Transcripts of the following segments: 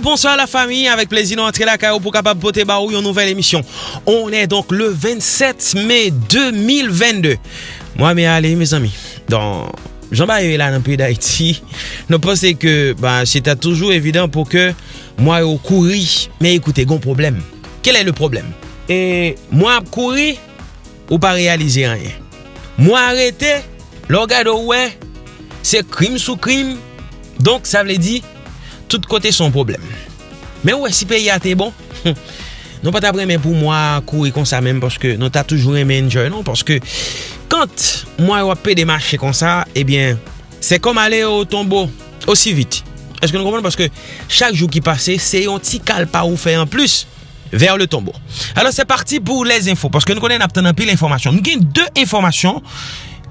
bonsoir à la famille. Avec plaisir, nous entrer la CAO pour capable boter baou une nouvelle émission. On est donc le 27 mai 2022. Moi, mais allez, mes amis, dans Jean-Baptiste est là dans le pays d'Haïti. Nous pensons que bah, c'était toujours évident pour que moi, au courir. Mais écoutez, gon problème. Quel est le problème? Et moi, courir ou pas réaliser rien. Moi, arrêter, l'orgade ouais, c'est crime sous crime. Donc, ça veut dire tout kote son problem. Men wè, si peyi a te bon, non pa ta premen pou mwa kouri kon sa men, porske non ta toujou remen enjoy, non? Porske, kant mwa wap pe demache kon sa, ebyen, eh se kom ale o tombo osi vit. Eske nou kompon? Porske, chak jou ki pase, se yon ti kalpa ou fe en plus ver le tombo. Alors, se parti pou les info, porske nou konen ap tenan pi l'informasyon. Nou gen de informasyon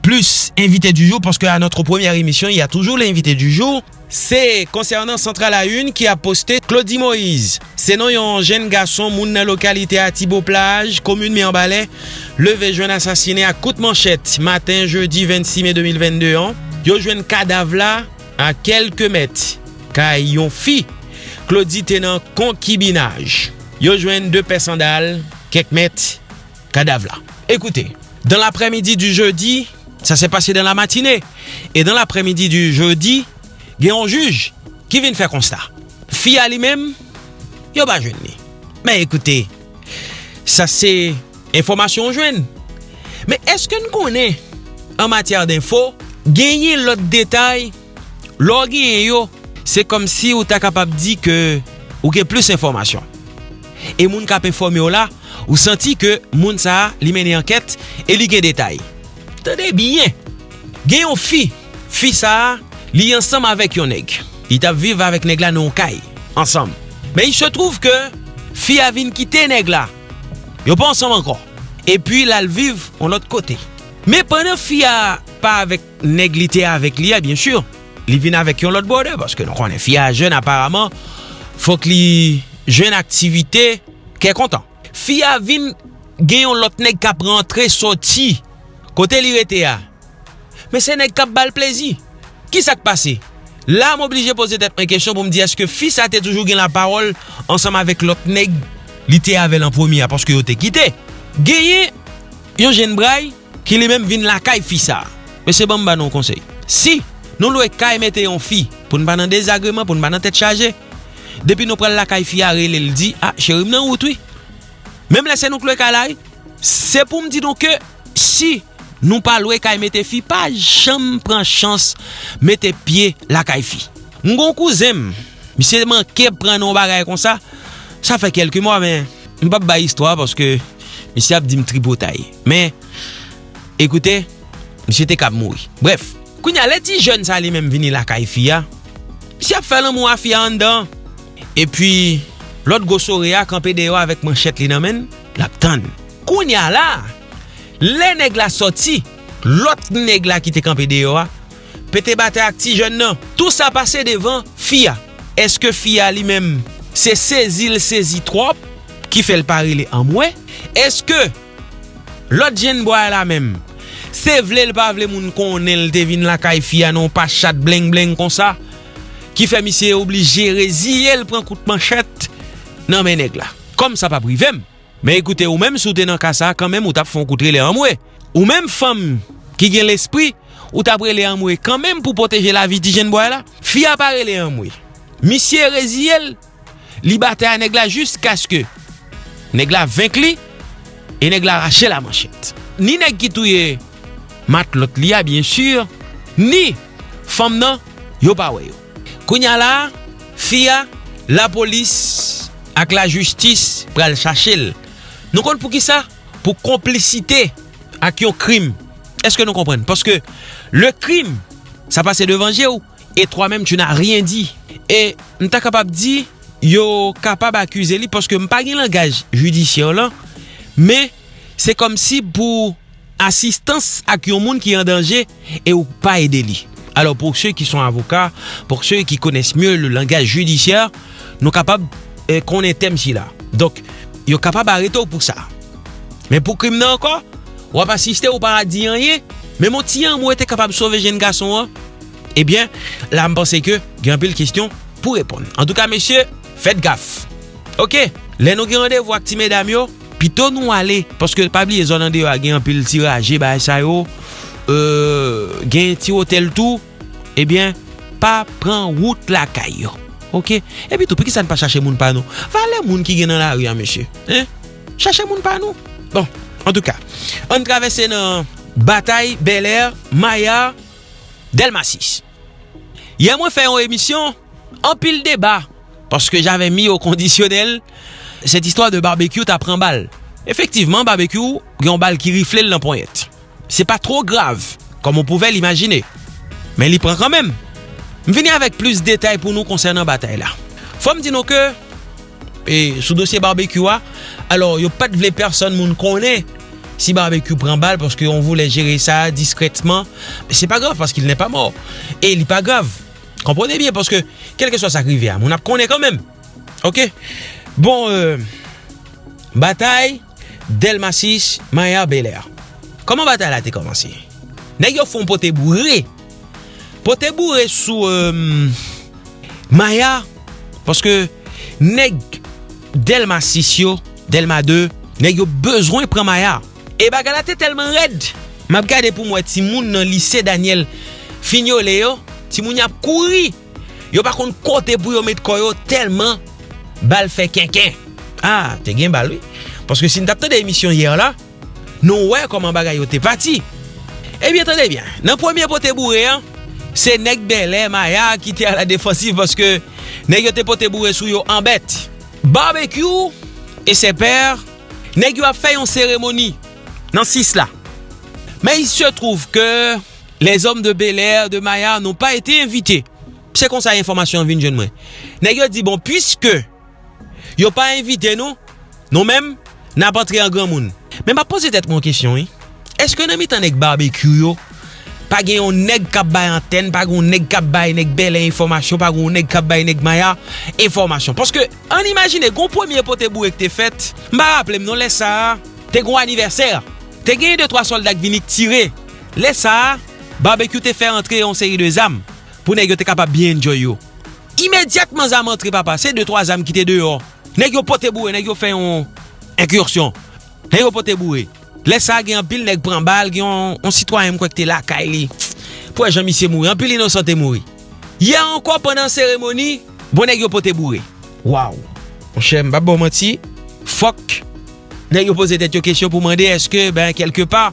plus invité du jour parce qu'à notre première émission, il y a toujours l'invité du jour. C'est concernant Central à Une qui a posté Claudie Moïse. C'est non un jeune garçon moun la localité à Thibault Plage, commune mais en balai, levé jeune assassiné à coup de manchette matin jeudi 26 mai 2022 an. Yo jeune cadavre là à quelques mètres car yon fi Claudie tenan concubinage. Yo jeune deux paires sandales quelques mètres cadavre là. Écoutez, dans l'après-midi du jeudi, Ça s'est passé dans la matinée. Et dans l'après-midi du jeudi, il y a un juge qui vient faire constat. Fille lui-même, il pas jeune. Mais écoutez, ça c'est information jeune. Mais est-ce que nous connaissons en matière d'info, gagner l'autre détail, l'orgueil, c'est comme si vous êtes capable de dire que vous avez plus d'informations. Et moun kap informé là, ou senti que moun sa li mené enquête et li gen détail. Tade bien. Gen yon fi. Fi sa, li ansam avèk yon neg. Li tap viv avèk neg la non kay. Ansam. Men il se trouv ke, fi avin kite neg la. Yo pa ansam anko. E pi la viv an lot kote. Men pwene fi a pa avèk neg li te avèk li a, bien sur. Li vin avèk yon lot bode. Paske nou konen fi a jen aparamant. Fok li jen aktivite ke kontan. Fi avin gen yon lot neg kap rentre soti. Kote li rete ya. Me se nek kap bal plezi. Ki sak pase? La m oblije pose tet mwen kesyon pou m di eske fis a te toujou gen la parol ansam avek lot neg li te avel an promi a paske yo te kite. Geye, yon jen brai ki li men vin la kay fisa. Me se ban m ban nou konsey. Si, nou lwe kay mette yon fi pou n ban nan dezagreman, pou n ban nan tet chaje. Depi nou pral la kay fi a rele li di, a ah, cherim nan wotwi. Mem lese nou klwe kalay, se pou m di nou ke si Nou palwe kay mette fi pa jam pran chans mette pie la kay fi. Mgon kouzem, misye man keb pran nou bagay kon sa, sa fe kelke mwa men, mbap ba histwa paske misye ap di m tripotay. Men, ekoute, misye te kap moui. Bref, kounya leti jen sa li men vini la kay fi ya, misye ap felan mwa fi an dan, e pi lot gosore ya kampe deyo avek manchete li nan men, lap tan. Kounya la, Le neg la soti, lot neg la ki te kampe deyo a, pete bate ak ti jen nan, tout sa pase devan fia. Eske fia li mem se sezil sezi trop ki fel parile an mwen? Eske lot jen bo a la mem se vle l pa vle moun konen l devin la kay fia non pa chat bleng bleng kon sa? Ki fe misye oblige reziye l pren kout manchet nan men neg la. Kom sa pa privem. Men ekoute, ou menm sou te kasa, kasa, kanmen ou tap fon koutre le amwe. Ou menm fam ki gen l'esprit, ou tap re le amwe kanmen pou poteje la vi ti jen boye la. Fi apare le amwe. Misye Reziel, li bate a neg la just kaske. Neg la venk li, e neg la rache la manchet. Ni neg ki touye mat lot li a, bien sur, ni fam nan, yo pa weyo. Kounya la, fi a, la polis ak la justis pral chachel. Nou kon pou ki sa? Pou komplicite ak yon krim. Eske nou kompren? Paske le krim, sa pase devanje ou, e troi menm tu nan rien di. E mta kapab di, yo kapab akuse li, paske mpa gen langaj judisyon lan, me se kom si pou asistans ak yon moun ki yon denje, e ou pa ede li. Alors pour ceux qui sont avocats, pour ceux qui connaissent mieux le langage judiciaire, nous capables eh, qu'on ait thème si là. Donc, yo kapab areto pou sa. Men pou krim nan anko, wap asiste ou paradis an ye, men moun ti an mou ete kapab sove jen gason an, ebyen, eh la mpense ke gen pil kestyon pou repon. En tout ka, mesye, fet gaf. Ok, le nou gen randevo ak ti medam yo, pito nou ale, paske pabli e zonande yo a gen pil tiraje ba sa yo, oh. euh, gen ti hotel tou, ebyen, eh pa pran wout la kay yo. Ok, epi tou, pe ki sa n pa chache moun pa nou? Vale moun ki gen nan la riyan, meche. Eh? Chache moun pa nou? Bon, en tout ka, an travesse nan Batay, Bel Air, Maya, Delmasis. Yè mwen fè yon emisyon, an pil deba, paske jave mi yo kondisyonel, set istwa de barbekyou ta pran bal. Efektiveman, barbekyou, yon bal ki rifle l nan ponyet. Se pa tro grav, kom komon pouvel imagine. Men li pren kanmem. M vini avèk plus detay pou nou konsernan batay la. Fòm di nou ke, e, sou dosye barbekywa, alò yo pat vle person moun konè si barbekyou pran bal pòske yon voulè jere sa diskretman, se pa grav pòske il nè pa mor. E li pa grav. Kompronè bien pòske kelke so sa krive a, moun ap konè kanmèm. Ok? Bon, euh, batay Delmasis Maya Belair. Koman batay la te komansi? Nè yo fon pote bourre Pote bourre sou euh, Maya Paske neg Delma 6 yo, Delma 2 Neg yo bezwen pren Maya. E bagala te telman red Map gade pou mwen ti moun nan lise Daniel Finyo ah, eh le yo. Ti moun yap kouri Yo bakon kote pou yo met koyo telman Bal fe kenken Ah, te gen bal oui. Paske si n tapte de emisyon yer la Non wè koman bagay yo te pati Ebyen, eh tande bien. Nan pwemye pote bourre an se nek belè maya ki te a la defensif paske nek yo te pote bourre sou yo anbet. Barbecue e se per, nek yo a fè yon seremoni nan sis la. Men il se trouve ke les om de belè, de maya, nou pa ete invité. Se kon sa informasyon vin jen mwen. Nek yo di bon, pwiske yo pa invité nou, nou men nan pa tre an gran moun. Men ma pose tet kon kisyon, eh? eske nan mi tan nek Barbecue yo pa gen yon neg kap bay anten, pa gen yon neg kap bay neg belen informasyon, pa gen yon neg kap bay neg maya informasyon. Paske an imagine, kon pwemye pote bou ek te fet, mba rappelem non lesa, te kon aniverser, te gen yon 2-3 soldak vinik tire, lesa, barbecue te fe rentre yon seri de zam, pou neg yo te kapap bien enjoy yo. Imediatman zam rentre papa, se 2-3 zam ki te deyo, neg yo pote bou, e, neg yo fe yon inkursyon, neg yo pote bou e. Lè sa gen an pil nek pran bal, gen an sitwayen mkwek te la ka li. Pwè jan misye mouri, an pil inosante mouri. Ye anko penan seremoni, bon nek yo pote bouri. Waw, mwen chèm bon manti, fok. Nè yo pose tèt yo kesyon pou mande eske, ben, kelke pa,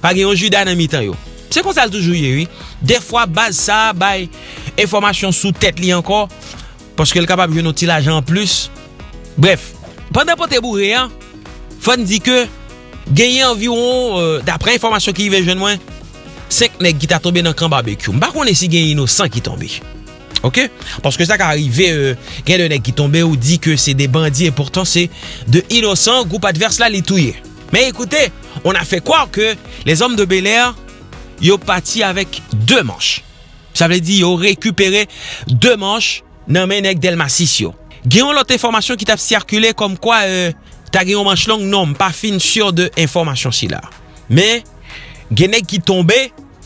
pa gen yon juda nan mitan yo. Se kon sal toujou ye, oui. De fwa, baz sa, bay, informasyon sou tèt li anko, paske l kapab yon nou ti la jan plus. Bref, pandan pote bouri, an, fon di ke, genye environ, euh, dapre informasyon ki yive jen mwen, 5 nek ki ta tombe nan kan barbecue. Mba konen si genye inosan ki tombe. Ok? Paske sa ka arrive euh, genye de nek ki tombe ou di ke se de bandi et pourtant se de inosan group adverse la li touye. Men ekoute, on a fe kwa ke les om de Bel Air yo pati avek 2 manche. Sa vle di yo rekupere 2 manche nan men nek del masis yo. Genyon lote informasyon ki tap sirkule kom kwa. Euh, ta gen yon manch long, nom, pa fin sur de informasyon si la. Men, genek ki tombe,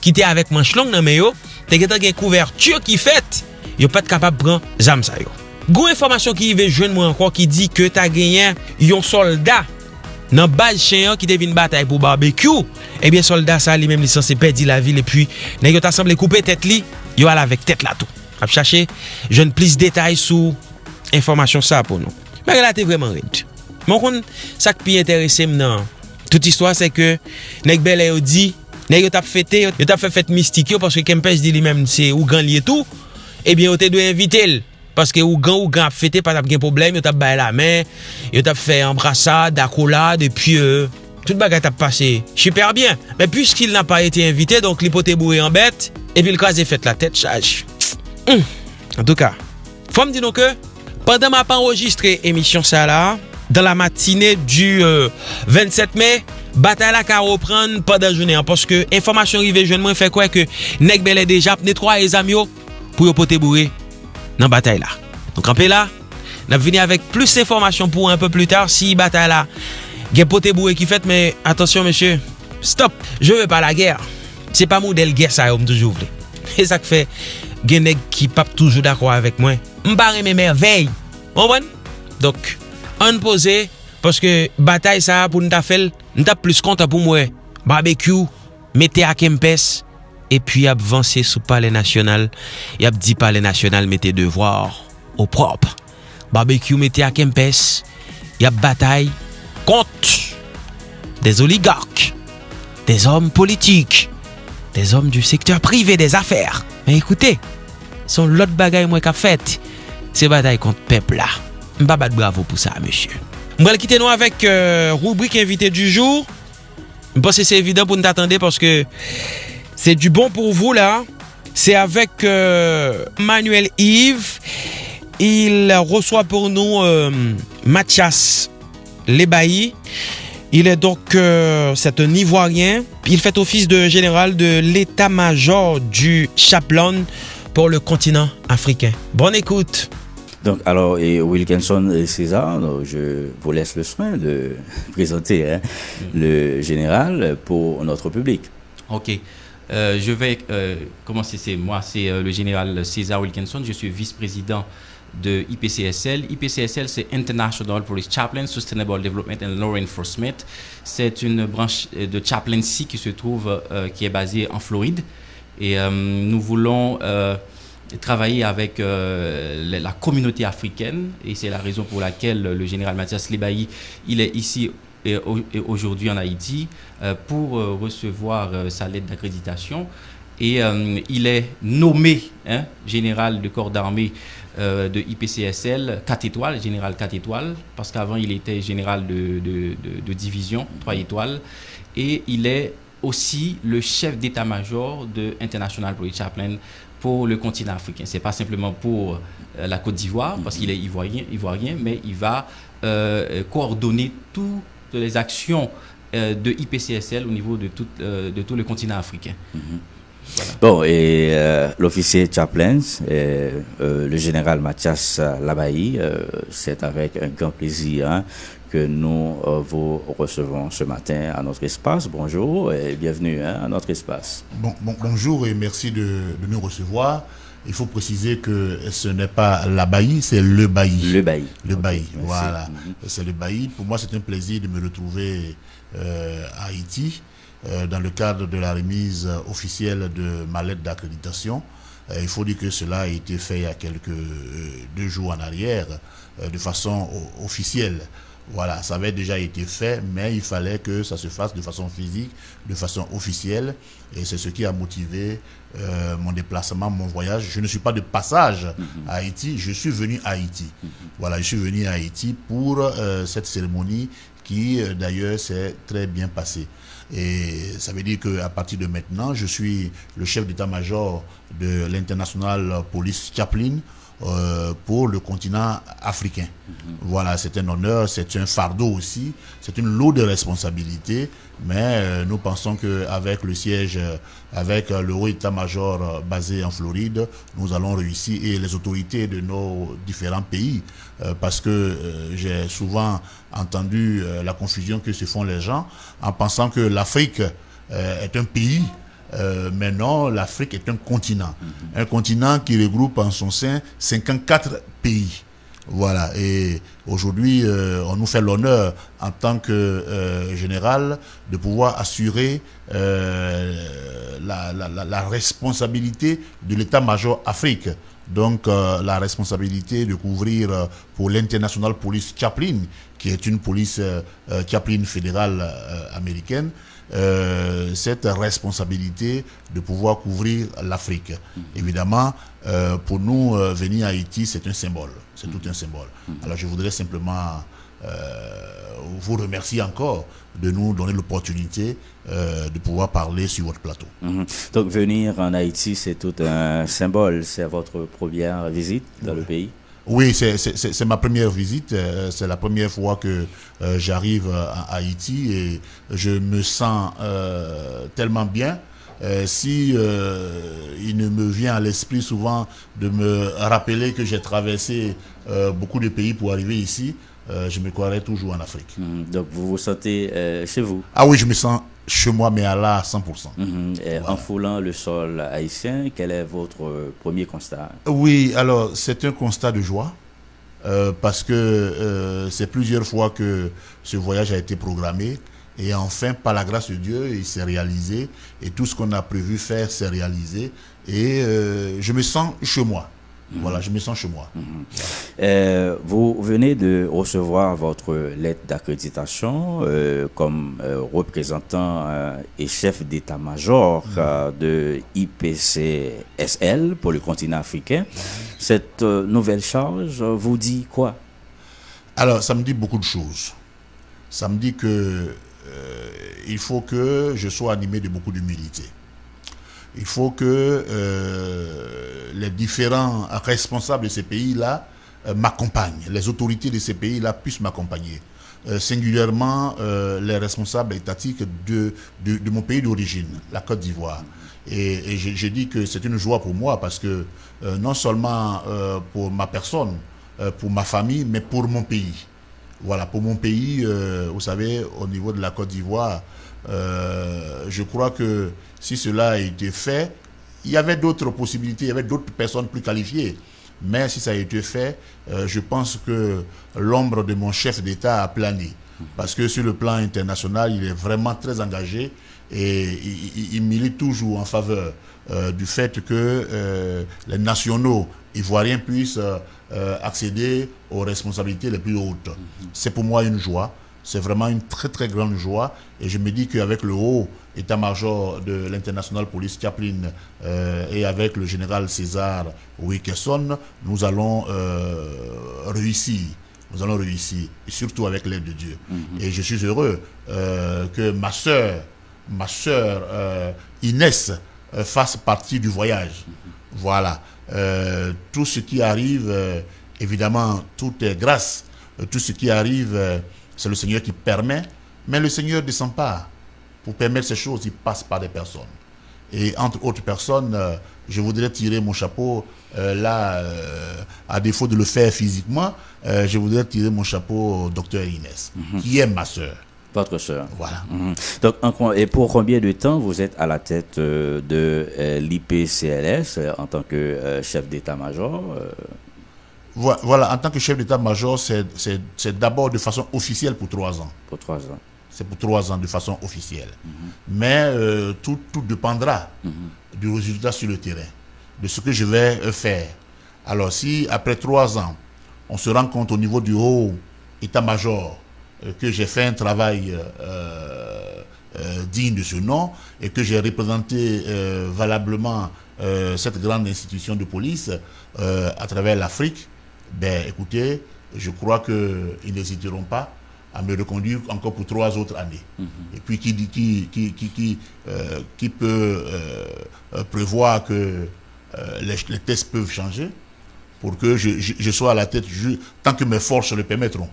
ki te avek manch long nan men yo, te gen ta gen kouvertur ki fet, yo pat kapap pran zam sa yo. Gou informasyon ki yive jwen mwen ankon ki di ke ta genyen yon soldat nan baz chen yon ki te vin batay pou barbekyou, ebyen eh soldat sa li menm lisanse pedi la vil, epi nan yo ta semble koupe tet li, yo ala vek tet la tou. Ap chache, jwen plis detay sou informasyon sa pou nou. Mwen relate vreman red. Mwen kon sak pi interese m nan. Tout istwa se ke nek bel e yo di, nek yo tap fete, yo tap fe fete mistik yo, paske Kempes di li menm se ou gan li etou, ebyen eh yo te dwe invite l. Paske ou gan ou gan ap fete, pat ap gen problem, yo tap baye la men, yo tap fe embrasa, dakola, depi euh, tout bagay tap pase. Super bien. Men pwiskil nan pa ete invite, donk li pote boue en bet, epi l kwa ze fete la tet chaj. Mmh. En tout ka, fwa m di nou ke, pandan ma pa enregistre emisyon sa la, dans la matinée du euh, 27 mai, bataille à reprendre pas d'un journée. Hein, parce que information arrivée jeune moi fait quoi que Nek Bel est déjà nettoie les amis pour yo poter bourré dans bataille là. Donc en là, n'a venu avec plus d'informations pour un peu plus tard si bataille là gen poter bourré qui fait mais attention monsieur, stop, je veux pas la guerre. C'est pas modèle guerre ça comme toujours voulez. Et ça fait gen nèg qui pas toujours d'accord avec moi. M'barre mes merveilles. Vous comprenez? Donc anpose, paske batay sa pou nta fel, nta plus konta pou mwe, barbekyou, mette akempes, epi ap vansye sou pale nasyonal, yap di pale nasyonal mette devwar, ou prop, barbekyou mette akempes, yap batay, kont, des oligark, des om politik, des om du sektor privé des afer, men ekoute, son lot bagay mwen kap fet, se batay kont pepla, Mba bat bravo pou sa, monsye. Mwen kite nou avèk euh, rubrik invité du jour. Mba se se evidant pou nou t'atende, porske se du bon pou vou la. Se avèk euh, Manuel Yves. Il reçoit pou nou euh, Mathias Lebailly. Il est donc, c'est un Ivoirien. Il fait office de général de l'état-major du Chaplon pour le continent africain. Bonne écoute! Donc, alors, et Wilkinson et César, je vous laisse le soin de présenter hein, mm. le général pour notre public. Ok. Euh, je vais euh, commencer. C'est moi, c'est euh, le général César Wilkinson. Je suis vice-président de IPCSL. IPCSL, c'est International Police Chaplain, Sustainable Development and Law Enforcement. C'est une branche de chaplaincy qui se trouve, qui est basée en Floride. Et nous voulons travailler avec euh, la communauté africaine. Et c'est la raison pour laquelle le général Mathias Lebailly, il est ici aujourd'hui en Haïti euh, pour euh, recevoir sa lettre d'accréditation. Et il est nommé hein, général de corps d'armée de IPCSL 4 étoiles, général 4 étoiles, parce qu'avant il était général de, de, de, division 3 étoiles. Et il est aussi le chef d'état-major de International Police Chaplain pour le continent africain. Ce n'est pas simplement pour euh, la Côte d'Ivoire, parce qu'il est ivoirien, ivoirien, mais il va euh, coordonner toutes les actions euh, de IPCSL au niveau de tout, de tout le continent africain. Mm-hmm. Bon, et l'officier Chaplain, le général Mathias Labailly, c'est avec un grand plaisir hein, que nous euh, vous recevons ce matin à notre espace. Bonjour et bienvenue hein, à notre espace. Bon, bonjour et merci de, nous recevoir. Il faut préciser que ce n'est pas la c'est le bailli. Le bailli. Le bailli, voilà. Mhm. C'est le bailli. Pour moi, c'est un plaisir de me retrouver euh, à Haïti euh, dans le cadre de la remise officielle de ma lettre d'accréditation. il faut dire que cela a été fait il y a quelques deux jours en arrière de façon officielle. Voilà, ça avait déjà été fait, mais il fallait que ça se fasse de façon physique, de façon officielle. Et c'est ce qui a motivé euh, mon déplacement, mon voyage. Je ne suis pas de passage mhm. à Haïti, je suis venu à Haïti. Mhm. Voilà, je suis venu à Haïti pour euh, cette cérémonie qui, euh, d'ailleurs, s'est très bien passée. Et ça veut dire qu'à partir de maintenant, je suis le chef d'état-major de l'International Police Chaplain euh, pour le continent africain. Voilà, c'est un honneur, c'est un fardeau aussi, c'est une lourde responsabilité, mais euh, nous pensons qu'avec le siège, euh, avec le haut état-major basé en Floride, nous allons réussir et les autorités de nos différents pays, parce que j'ai souvent entendu la confusion que se font les gens en pensant que l'Afrique est un pays euh, maintenant, l'Afrique est un continent. Un continent qui regroupe en son sein 54 pays. Voilà. Et aujourd'hui, euh, on nous fait l'honneur, en tant que euh, général, de pouvoir assurer la, la, responsabilité de l'état-major Afrique. Donc, la responsabilité de couvrir pour l'International Police Chaplain, qui est une police Chaplain fédérale américaine, euh, cette responsabilité de pouvoir couvrir l'Afrique. Mm-hmm. Évidemment, euh, pour nous, euh, venir à Haïti, c'est un symbole. C'est tout un symbole. Mm-hmm. Alors je voudrais simplement vous remercier encore de nous donner l'opportunité de pouvoir parler sur votre plateau. Donc venir en Haïti, c'est tout un symbole. C'est votre première visite dans le pays? Oui, c'est ma première visite. Euh, c'est la première fois que euh, j'arrive à Haïti et je me sens euh, tellement bien. si il ne me vient à l'esprit souvent de me rappeler que j'ai traversé beaucoup de pays pour arriver ici, je me croirais toujours en Afrique. Mmh, donc vous vous sentez chez vous? Ah oui, je me sens chez moi, mais à là à 100%. Mmh, en foulant le sol haïtien, quel est votre premier constat? Oui, alors c'est un constat de joie. parce que c'est plusieurs fois que ce voyage a été programmé. Et enfin, par la grâce de Dieu, il s'est réalisé. Et tout ce qu'on a prévu faire s'est réalisé. Et je me sens chez moi. Voilà, je me sens chez moi. Mhm. Euh, vous venez de recevoir votre lettre d'accréditation euh, comme euh, représentant et chef d'état-major mhm. de IPCSL pour le continent africain. Cette nouvelle charge vous dit quoi? Alors, ça me dit beaucoup de choses. Ça me dit que il faut que je sois animé de beaucoup d'humilité il faut que euh, les différents responsables de ces pays-là euh, m'accompagnent, les autorités de ces pays-là puissent m'accompagner. Euh, singulièrement les responsables étatiques de, de, mon pays d'origine, la Côte d'Ivoire. Et, j'ai dit que c'est une joie pour moi parce que non seulement pour ma personne, pour ma famille, mais pour mon pays. Voilà, pour mon pays, vous savez, au niveau de la Côte d'Ivoire, je crois que si cela a été fait, il y avait d'autres possibilités, il y avait d'autres personnes plus qualifiées. Mais si ça a été fait, euh, je pense que l'ombre de mon chef d'État a plané. Parce que sur le plan international, il est vraiment très engagé et il, milite toujours en faveur euh, du fait que euh, les nationaux ivoiriens puissent accéder aux responsabilités les plus hautes. C'est pour moi une joie. C'est vraiment une très très grande joie et je me dis qu'avec le haut état-major de l'International Police Chaplain euh, et avec le général César Wickerson, nous allons euh, réussir. Nous allons réussir, et surtout avec l'aide de Dieu. Mhm. Et je suis heureux euh, que ma soeur, ma soeur Inès, fasse partie du voyage. Mhm. Voilà. tout ce qui arrive, évidemment, tout est grâce. Tout ce qui arrive c'est le Seigneur qui permet, mais le Seigneur ne descend pas. Pour permettre ces choses, il passe par des personnes. Et entre autres personnes, euh, je voudrais tirer mon chapeau, euh, là, euh, à défaut de le faire physiquement, je voudrais tirer mon chapeau au docteur Inès, mhm. qui est ma soeur. Votre soeur. Voilà. Mhm. Donc, et pour combien de temps vous êtes à la tête de l'IPCLS en tant que chef d'état-major voilà, en tant que chef d'état-major, c'est d'abord de façon officielle pour trois ans. Pour trois ans. C'est pour trois ans de façon officielle. Mhm. Mais euh, tout, tout, dépendra mhm. du résultat sur le terrain, de ce que je vais euh, faire. Alors si après trois ans, on se rend compte au niveau du haut état-major euh, que j'ai fait un travail digne de ce nom et que j'ai représenté valablement cette grande institution de police à travers l'Afrique, ben écoutez, je crois qu'ils n'hésiteront pas à me reconduire encore pour trois autres années. Mhm. Et puis qui, qui, qui, qui, euh, qui peut euh, euh, prévoir que les, tests peuvent changer pour que je, sois à la tête tant que mes forces le permettront.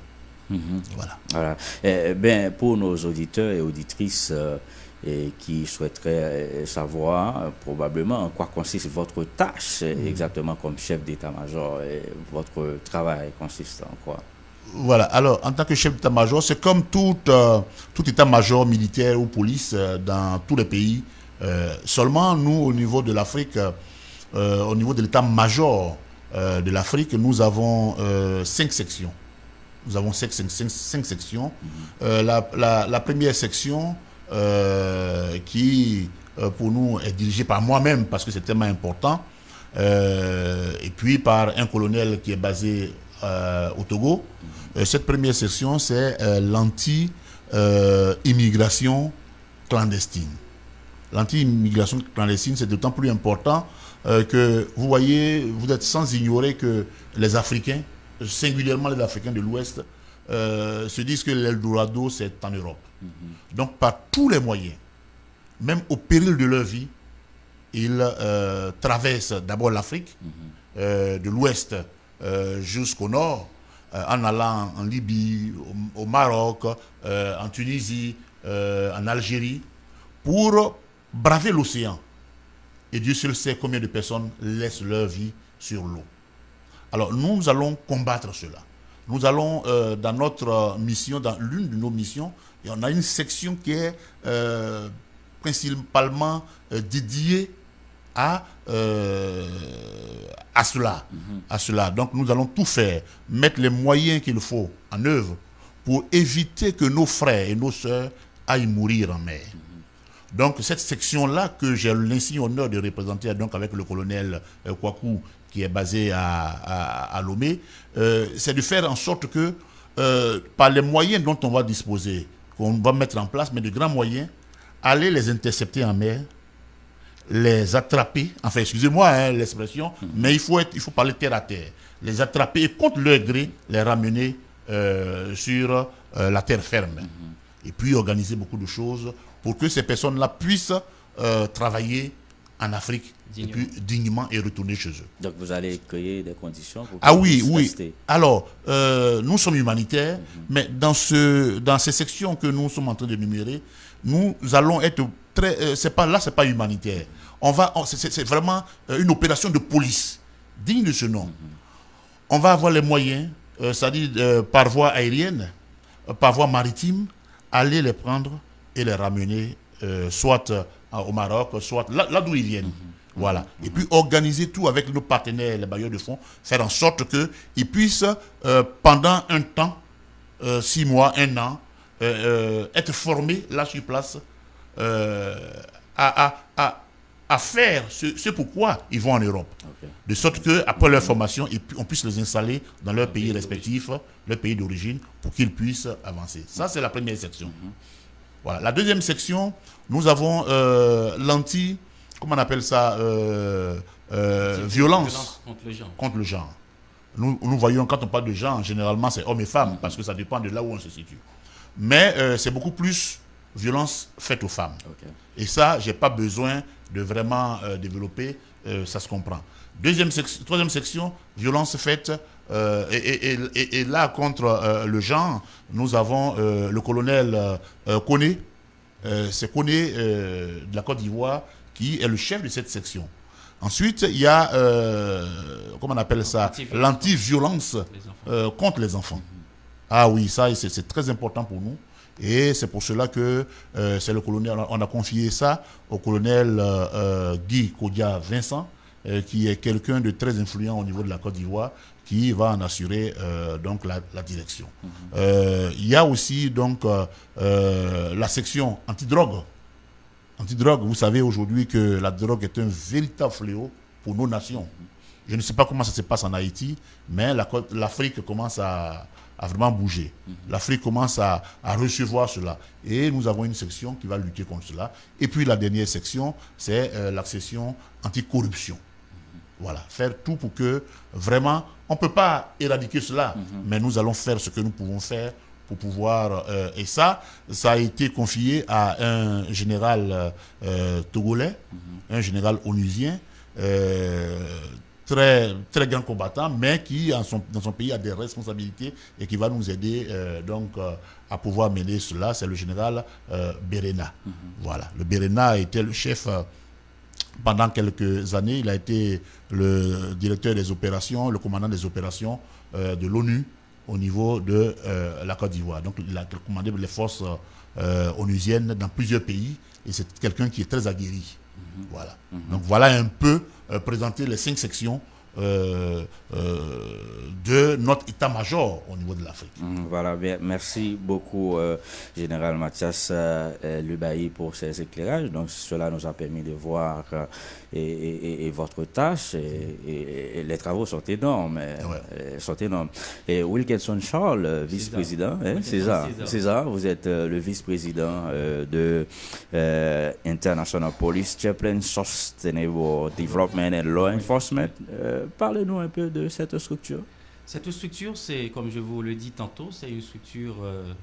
Mhm. Voilà. voilà. Eh, ben, pour nos auditeurs et auditrices, et qui souhaiterait euh, savoir euh, probablement en quoi consiste votre tâche mm. exactement comme chef d'état-major et votre travail consiste en quoi? Voilà, alors en tant que chef d'état-major, c'est comme tout, euh, tout état-major militaire ou police dans tous les pays. seulement nous, au niveau de l'Afrique, au niveau de l'état-major de l'Afrique, nous avons cinq sections. Nous avons cinq, cinq, sections. Mm-hmm. La, la, la, première section, euh, qui, euh, pour nous, est dirigé par moi-même parce que c'est tellement important, euh, et puis par un colonel qui est basé au Togo. cette première section, c'est l'anti-immigration clandestine. L'anti-immigration clandestine, c'est d'autant plus important que vous voyez, vous êtes sans ignorer que les Africains, singulièrement les Africains de l'Ouest, se disent que l'Eldorado, c'est en Europe. Donc par tous les moyens, même au péril de leur vie, ils euh, traversent d'abord l'Afrique, euh, de l'ouest euh, jusqu'au nord, en allant en Libye, au, Maroc, en Tunisie, en Algérie, pour braver l'océan. Et Dieu seul sait combien de personnes laissent leur vie sur l'eau. Alors nous allons combattre cela. Nous allons, dans notre mission, dans l'une de nos missions, et on a une section qui est euh, principalement euh, dédiée à, euh, à cela. à cela. Donc nous allons tout faire, mettre les moyens qu'il faut en œuvre pour éviter que nos frères et nos sœurs aillent mourir en mer. Donc cette section-là que j'ai l'insigne honneur de représenter donc avec le colonel euh, Kwaku qui est basé à, à, Lomé, euh, c'est de faire en sorte que euh, par les moyens dont on va disposer, qu'on va mettre en place, mais de grands moyens, aller les intercepter en mer, les attraper, enfin excusez-moi hein, l'expression, mhm. mais il faut, être, il faut parler terre à terre, les attraper et contre leur gré, les ramener sur la terre ferme. Mhm. Et puis organiser beaucoup de choses pour que ces personnes-là puissent euh, travailler en Afrique dignement. et puis dignement et retourner chez eux. Donc vous allez créer des conditions pour Ah oui, oui. Alors, euh, nous sommes humanitaires, mhm. mais dans, ce, dans ces sections que nous sommes en train de numérer, nous allons être très... Euh, c'est pas, là, ce n'est pas humanitaire. On va, c'est vraiment une opération de police, digne de ce nom. Mhm. On va avoir les moyens, c'est-à-dire par voie aérienne, par voie maritime, aller les prendre et les ramener euh, soit euh, au Maroc, soit là, d'où ils viennent. Voilà. Et puis organiser tout avec nos partenaires, les bailleurs de fonds, faire en sorte qu'ils puissent, euh, pendant un temps, six mois, un an, être formés là sur place à, à, faire ce, pourquoi ils vont en Europe. De sorte qu'après leur formation, on puisse les installer dans leur pays respectif, leur pays d'origine, pour qu'ils puissent avancer. Ça, c'est la première section. Mhm. Voilà. La deuxième section, nous avons euh, l'anti, comment on appelle ça, euh, euh, violence, contre le genre. Nous, nous, voyons quand on parle de genre, généralement c'est hommes et femmes, parce que ça dépend de là où on se situe. Mais c'est beaucoup plus violence faite aux femmes. Et ça, j'ai pas besoin de vraiment développer, ça se comprend. Deuxième troisième section, violence faite euh, et, là, contre euh, le genre, nous avons euh, le colonel Kone, c'est Kone de la Côte d'Ivoire, qui est le chef de cette section. Ensuite, il y a, comment on appelle ça, l'anti-violence contre les enfants. Ah oui, ça, c'est très important pour nous. Et c'est pour cela que c'est le colonel, on a confié ça au colonel Guy Kodia Vincent, qui est quelqu'un de très influent au niveau de la Côte d'Ivoire, qui va en assurer euh, donc la, direction. Euh, il y a aussi donc euh, la section anti-drogue. Anti-drogue, vous savez aujourd'hui que la drogue est un véritable fléau pour nos nations. Je ne sais pas comment ça se passe en Haïti, mais l'Afrique commence à, vraiment bouger. L'Afrique commence à, recevoir cela. Et nous avons une section qui va lutter contre cela. Et puis la dernière section, c'est la section anti-corruption. Voilà, faire tout pour que vraiment, on ne peut pas éradiquer cela, mhm. mais nous allons faire ce que nous pouvons faire pour pouvoir... Euh, et ça, ça a été confié à un général euh, togolais, mhm. un général onusien, euh, très, très grand combattant, mais qui, dans son pays, a des responsabilités et qui va nous aider donc à pouvoir mener cela. C'est le général Berena. Mhm. Voilà, le Berena était le chef pendant quelques années, il a été le directeur des opérations, le commandant des opérations euh, de l'ONU au niveau de euh, la Côte d'Ivoire. Donc il a commandé les forces euh, onusiennes dans plusieurs pays et c'est quelqu'un qui est très aguerri. Mhm. Voilà. Mhm. Donc voilà un peu présenter les cinq sections euh, euh, de notre état-major au niveau de l'Afrique. Mm, voilà, bien, merci beaucoup, euh, Général Mathias Lubaï, pour ces éclairages. Donc, cela nous a permis de voir et, votre tâche et, les travaux sont énormes. Sont énormes. Et Wilkinson Charles, vice-président, c'est ça, vous êtes le vice-président de International Police Chaplain Sustainable Development and Law Enforcement parlez-nous un peu de cette structure. Cette structure, c'est, comme je vous le dis tantôt, c'est une structure euh,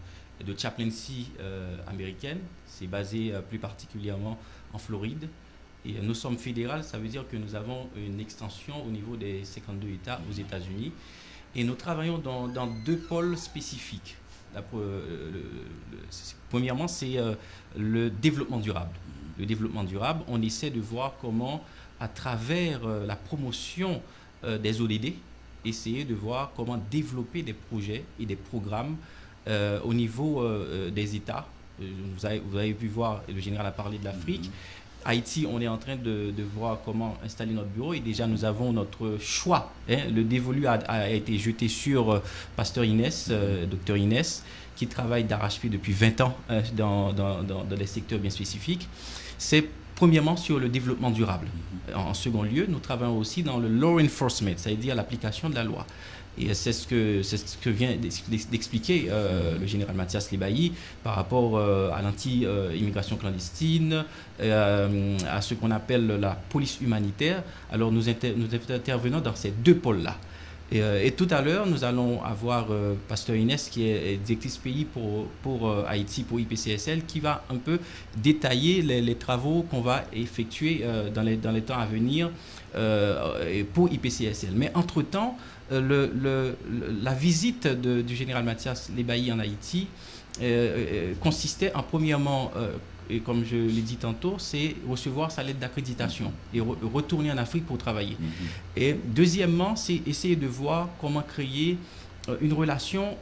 de chaplaincy euh, américaine. C'est basé euh, plus particulièrement en Floride. Nous sommes fédérales, ça veut dire que nous avons une extension au niveau des 52 États aux États-Unis. Et nous travaillons dans, deux pôles spécifiques. premièrement, c'est le développement durable. Le développement durable, on essaie de voir comment, à travers la promotion euh, des ODD, essayer de voir comment développer des projets et des programmes euh, au niveau euh, des États. Vous avez, vous avez, pu voir, le général a parlé de l'Afrique. Haïti, on est en train de, voir comment installer notre bureau et déjà nous avons notre choix. Hein. Le dévolu a, été jeté sur Pasteur Inès, docteur Inès, qui travaille d'arrache-pied depuis 20 ans dans, dans, dans, dans des secteurs bien spécifiques. C'est Premièrement, sur le développement durable. En second lieu, nous travaillons aussi dans le law enforcement, c'est-à-dire l'application de la loi. Et c'est ce que, vient d'expliquer euh, le général Mathias Lebailly par rapport euh, à l'anti-immigration clandestine, euh, à ce qu'on appelle la police humanitaire. Alors nous, intervenons dans ces deux pôles-là. Et, tout à l'heure, nous allons avoir Pasteur Inès, qui est directrice pays pour, Haïti, pour IPCSL, qui va un peu détailler les, travaux qu'on va effectuer dans, les, dans les temps à venir pour IPCSL. Mais entre-temps, le, le, la visite du général Mathias Lebailly en Haïti consistait en premièrement et comme je l'ai dit tantôt, c'est recevoir sa lettre d'accréditation et retourner en Afrique pour travailler. Mhm. Et deuxièmement, c'est essayer de voir comment créer euh, une relation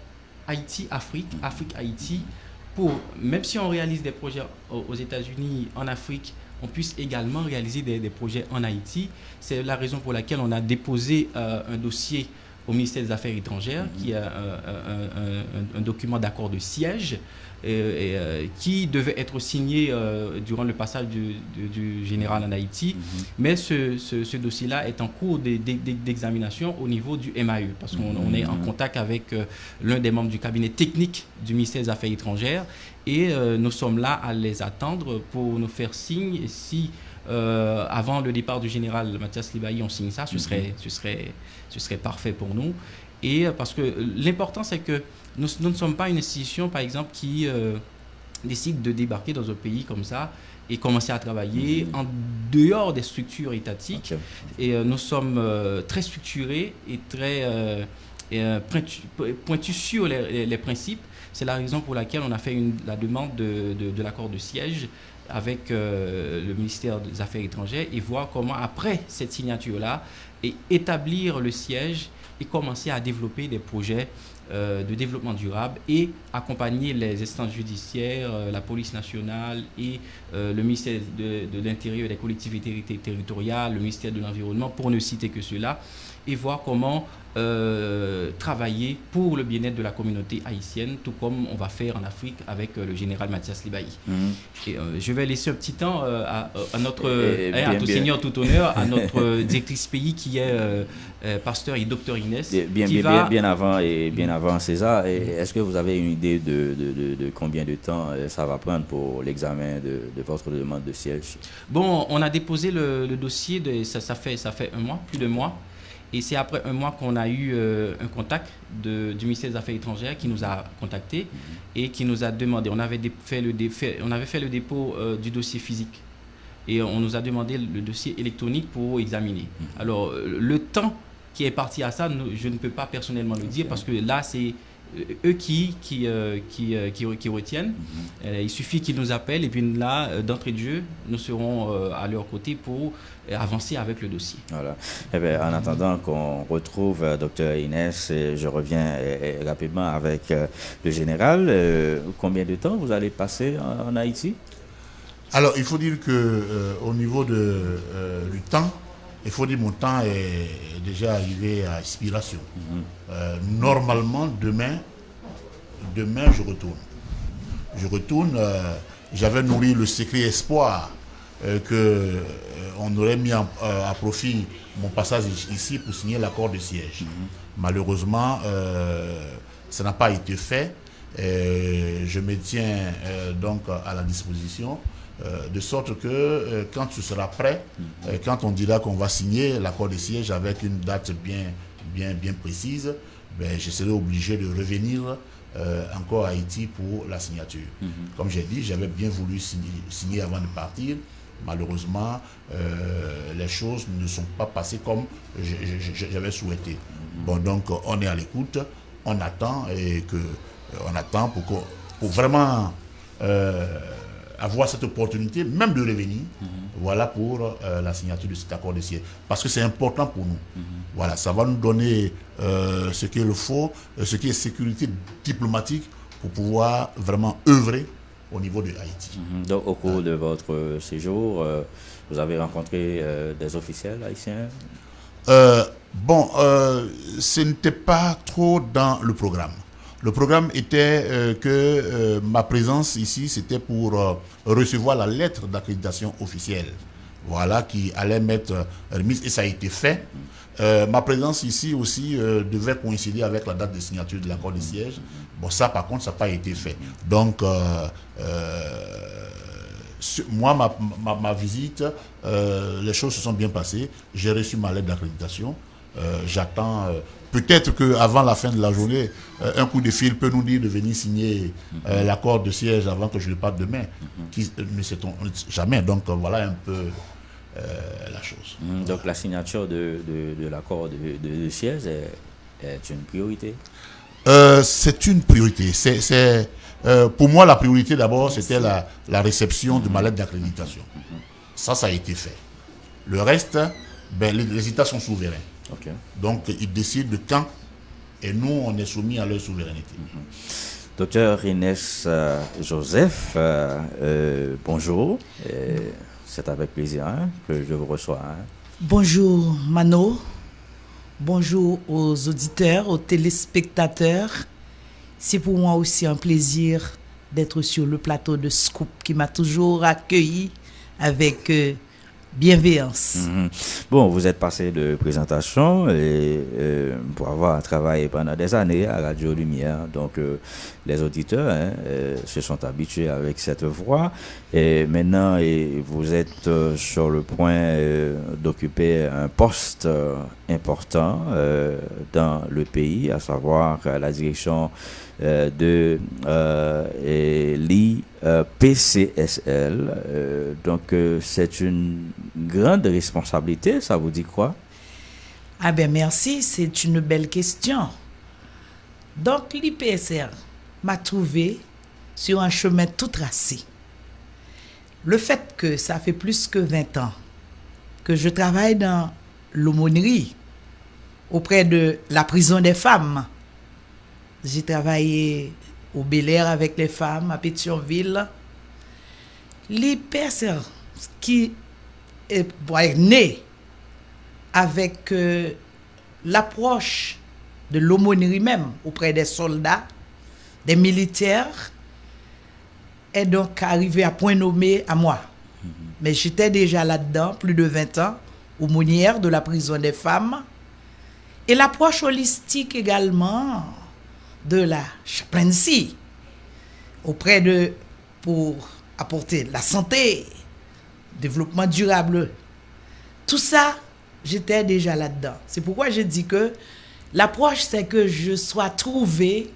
Haïti-Afrique. Afrique-Haïti, pour, même si on réalise des projets aux États-Unis, en Afrique, on puisse également réaliser des, projets en Haïti. C'est la raison pour laquelle on a déposé euh, un dossier au ministère des Affaires étrangères, qui est un document d'accord de siège euh, qui devait être signé euh, durant le passage du, général en Haïti. Mhm. Mais ce, dossier-là est en cours d'examination au niveau du MAE, parce qu'on est en mhm. contact avec euh, l'un des membres du cabinet technique du ministère des Affaires étrangères, et nous sommes là à les attendre pour nous faire signe. Et si avant le départ du général Mathias Libaï, on signe ça, ce, mhm. serait, ce, serait, ce serait parfait pour nous. Et parce que l'important, c'est que nous, ne sommes pas une institution, par exemple, qui euh, décide de débarquer dans un pays comme ça et commencer à travailler mhm. en dehors des structures étatiques. Et euh, nous sommes euh, très structurés et très pointus, sur les, principes. C'est la raison pour laquelle on a fait la demande de, de, l'accord de siège avec le ministère des Affaires étrangères et voir comment, après cette signature-là, établir le siège et commencer à développer des projets euh, de développement durable et accompagner les instances judiciaires, euh, la police nationale et euh, le ministère de, l'Intérieur et des collectivités territoriales, le ministère de l'Environnement, pour ne citer que cela, et voir comment euh, travailler pour le bien-être de la communauté haïtienne, tout comme on va faire en Afrique avec euh, le général Mathias Libaï. Mhm. Et, euh, je vais laisser un petit temps à, notre, hein, à tout seigneur, tout honneur, à notre directrice pays qui est pasteur et docteur Inès. Bien, bien, bien, avant et bien avant César, est-ce que vous avez une idée de, de, de, combien de temps ça va prendre pour l'examen de, votre demande de siège? Bon, on a déposé le, dossier, ça, fait, ça fait un mois, plus de mois. Et c'est après un mois qu'on a eu euh, un contact de, du ministère des Affaires étrangères qui nous a contactés mhm. et qui nous a demandé, on avait fait le, on avait fait le dépôt euh, du dossier physique et on nous a demandé le dossier électronique pour examiner. Mhm. Alors, le temps qui est parti à ça, je ne peux pas personnellement le dire parce que là, c'est eux qui, qui, euh, qui, euh, qui, retiennent. Mhm. Euh, il suffit qu'ils nous appellent et puis là, d'entrée de jeu, nous serons à leur côté pour avancer avec le dossier. Voilà. Eh bien, en attendant qu'on retrouve Dr Inès, je reviens rapidement avec le général. combien de temps vous allez passer en, Haïti? Alors, il faut dire que au niveau de, du temps, il faut dire mon temps est déjà arrivé à expiration. Mhm. Euh, normalement, demain, demain, je retourne. Je retourne. Euh, j'avais nourri le secret espoir euh, que on aurait mis à profit mon passage ici pour signer l'accord de siège. Mhm. Malheureusement, ça n'a pas été fait. je me tiens donc à la disposition euh, de sorte que euh, quand tu seras prêt, euh, quand on dira qu'on va signer l'accord de siège avec une date bien, bien, bien précise, ben, je serai obligé de revenir encore à Haïti pour la signature. Mhm. Comme j'ai dit, j'avais bien voulu signer, avant de partir. Malheureusement, les choses ne sont pas passées comme j'avais souhaité. Mhm. Bon, donc on est à l'écoute, on attend et que on attend pour, pour vraiment avoir cette opportunité, même de revenir, voilà pour euh, la signature de cet accord de siège. Parce que c'est important pour nous. Voilà, ça va nous donner euh, ce qu'il faut, euh, ce qui est sécurité diplomatique pour pouvoir vraiment œuvrer au niveau de Haïti. Mhm. Donc, au cours de votre séjour, vous avez rencontré des officiels haïtiens? Bon, ce n'était pas trop dans le programme. Le programme était que ma présence ici, c'était pour recevoir la lettre d'accréditation officielle voilà, qui allait mettre remise, et ça a été fait. Euh, ma présence ici aussi euh, devait coïncider avec la date de signature de l'accord de siège. Bon, ça, par contre, ça n'a pas été fait. Donc, euh, moi, ma visite, les choses se sont bien passées. J'ai reçu ma lettre d'accréditation. J'attends. Peut-être qu'avant la fin de la journée, un coup de fil peut nous dire de venir signer l'accord de siège avant que je le parte demain. Qui, ne sait-on jamais. Donc, voilà un peu euh, la chose. Mm, donc la signature de, de, l'accord de, de, siège est, une priorité? Euh, C'est une priorité. C'est, euh, pour moi, la priorité d'abord, c'était la, la, réception de ma lettre d'accréditation. Ça, ça a été fait. Le reste, ben, les, États sont souverains. Donc, ils décident de quand et nous, on est soumis à leur souveraineté. Docteur Inès Joseph, bonjour. C'est avec plaisir hein, que je vous reçois. Hein. Bonjour Mano, bonjour aux auditeurs, aux téléspectateurs. C'est pour moi aussi un plaisir d'être sur le plateau de Scoop qui m'a toujours accueilli avec euh, bienveillance. Mhm. Bon, vous êtes passé de présentation et euh, pour avoir travaillé pendant des années à Radio Lumière, donc euh, les auditeurs hein, euh, se sont habitués avec cette voix et maintenant vous êtes sur le point d'occuper un poste important dans le pays, à savoir la direction euh, de euh, l'IPCSL. Euh, donc, c'est une grande responsabilité, ça vous dit quoi? Ah ben merci, c'est une belle question. Donc, l'IPSR m'a trouvé sur un chemin tout tracé. Le fait que ça fait plus que 20 ans que je travaille dans l'aumônerie auprès de la prison des femmes, j'ai travaillé au Bel Air avec les femmes, à Pétionville. Les personnes qui est né avec euh, l'approche de l'aumônerie même auprès des soldats, des militaires, est donc arrivé à point nommé à moi. Mm-hmm. Mais j'étais déjà là-dedans, plus de 20 ans, aumônière de la prison des femmes. Et l'approche holistique également, de la chaplaincy auprès de pour apporter la santé, développement durable. Tout ça, j'étais déjà là-dedans. C'est pourquoi je dis que l'approche, c'est que je sois trouvé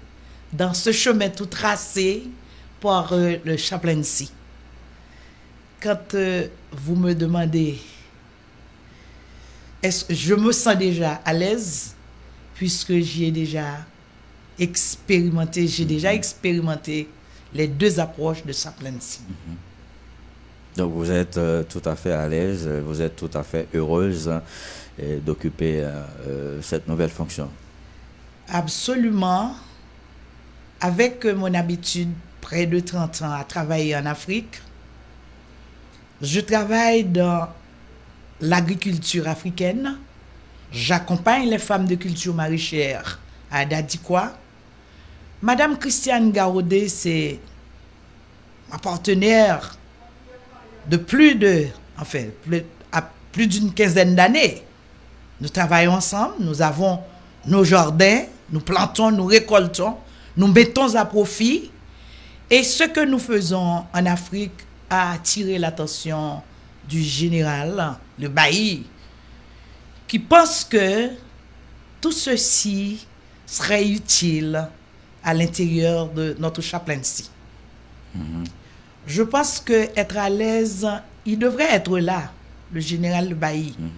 dans ce chemin tout tracé par euh, le chaplaincy. Quand euh, vous me demandez, est-ce je me sens déjà à l'aise puisque j'y ai déjà expérimenté, j'ai déjà expérimenté les deux approches de Saplency. Mhm. Donc vous êtes euh, tout à fait à l'aise, vous êtes tout à fait heureuse hein, d'occuper euh, euh, cette nouvelle fonction. Absolument. Avec mon habitude, près de 30 ans, à travailler en Afrique, je travaille dans l'agriculture africaine. J'accompagne les femmes de culture maraîchère à Dadikwa Madame Christiane Garodé, c'est ma partenaire de plus de, enfin, plus, à plus d'une quinzaine d'années. Nous travaillons ensemble, nous avons nos jardins, nous plantons, nous récoltons, nous mettons à profit. Et ce que nous faisons en Afrique a attiré l'attention du général, le bailli, qui pense que tout ceci serait utile à l'intérieur de notre chaplaincy. Mhm. Je pense que être à l'aise, il devrait être là, le général Bailly, mhm.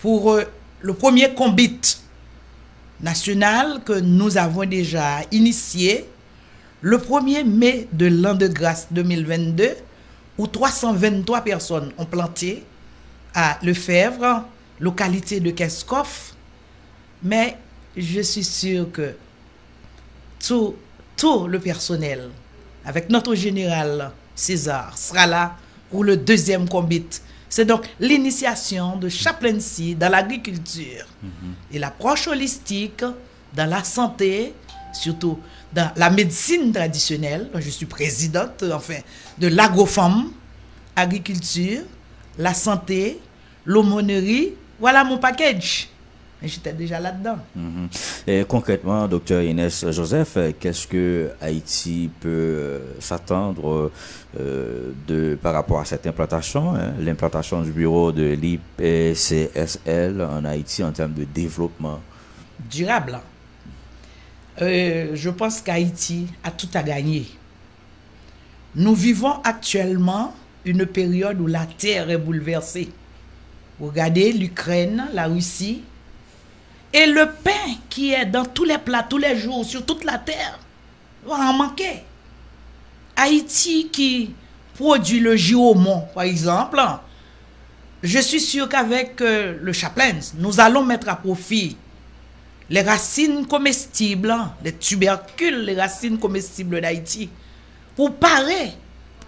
pour euh, le premier combat national que nous avons déjà initié le 1er mai de l'an de grâce 2022, où 323 personnes ont planté à Lefebvre, localité de Keskoff. Mais je suis sûr que tout, tout le personnel avec notre général César, sera là pour le deuxième combat. C'est donc l'initiation de chaplaincy dans l'agriculture et l'approche holistique dans la santé, surtout dans la médecine traditionnelle. Je suis présidente enfin, de l'agro-femme, agriculture, la santé, l'aumônerie. Voilà mon package. Et j'étais déjà là-dedans. Mhm. Et concrètement, docteur Inès Joseph, qu'est-ce que Haïti peut euh, s'attendre euh, de par rapport à cette implantation, hein, l'implantation du bureau de l'IPCSL en Haïti en termes de développement? Durable. Euh, je pense qu'Haïti a tout à gagner. Nous vivons actuellement une période où la terre est bouleversée. Regardez l'Ukraine, la Russie, et le pain qui est dans tous les plats, tous les jours, sur toute la terre, va en manquer. Haïti qui produit le giromont, par exemple, je suis sûr qu'avec euh, le chaplain, nous allons mettre à profit les racines comestibles, les tubercules, les racines comestibles d'Haïti, pour parer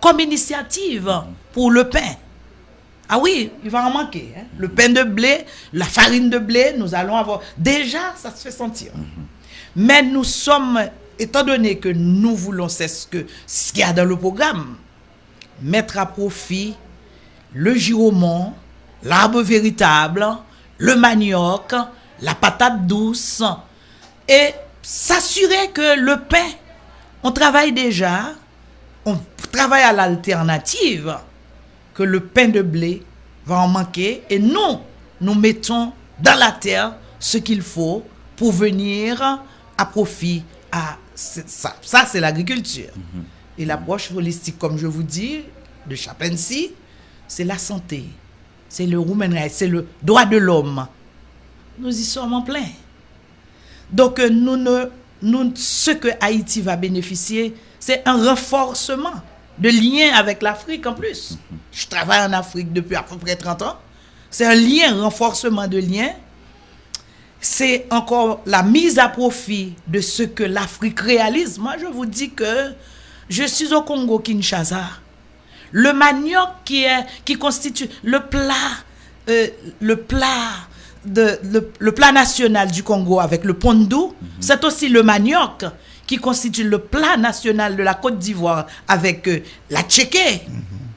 comme initiative pour le pain. Ah oui, il va en manquer. Hein. Le pain de blé, la farine de blé, nous allons avoir. Déjà, ça se fait sentir. Mais nous sommes, étant donné que nous voulons, c'est ce qu'il ce y a dans le programme, mettre à profit le giromont, l'arbre véritable, le manioc, la patate douce, et s'assurer que le pain, on travaille déjà, on travaille à l'alternative, que le pain de blé va en manquer, et nous, nous mettons dans la terre ce qu'il faut pour venir à profit à ça. Ça, c'est l'agriculture. Et l'approche holistique, comme je vous dis, de Chapency, c'est la santé, c'est le c'est le droit de l'homme, nous y sommes en plein. Donc, euh, nous ne, nous, ce que Haïti va bénéficier, c'est un renforcement de lien avec l'Afrique en plus. Je travaille en Afrique depuis à peu près 30 ans. C'est un lien, un renforcement de lien. C'est encore la mise à profit de ce que l'Afrique réalise. Moi, je vous dis que je suis au Congo Kinshasa. Le manioc qui, est, qui constitue le plat, euh, le plat de, le, plat national du Congo avec le pondou, c'est aussi le manioc qui constitue le plat national de la Côte d'Ivoire avec euh, la tchéké.